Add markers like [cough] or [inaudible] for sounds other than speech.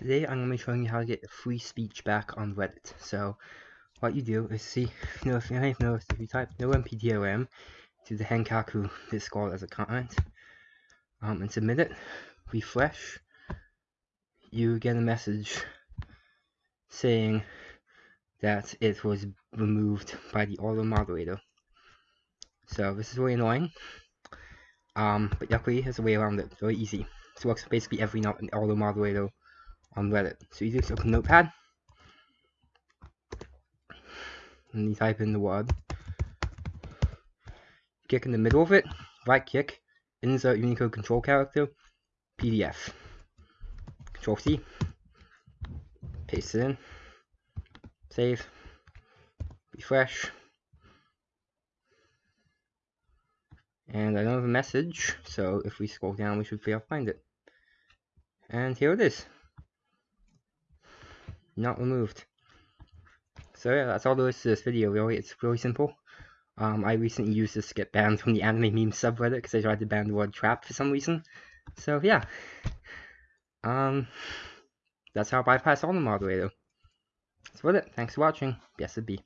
Today I'm going to be showing you how to get free speech back on Reddit. So what you do is see, [laughs] you know, if you have noticed, if you type no MPDOM to the Henkaku Discord as a comment, um, and submit it, refresh, you get a message saying that it was removed by the auto moderator. So this is really annoying. Um, but luckily there's a way around it, very easy. This works basically every auto moderator on Reddit. So you just open Notepad, and you type in the word. Click in the middle of it, right click, insert Unicode control character, PDF. Control C, paste it in, save, refresh, and I don't have a message, so if we scroll down we should be able to find it. And here it is not removed. So yeah, that's all there is to this video, really. It's really simple. Um, I recently used this to get banned from the anime meme subreddit because I tried to ban the word trap for some reason. So yeah. Um, that's how I bypass all the moderator. That's about it. Thanks for watching. Blessed be.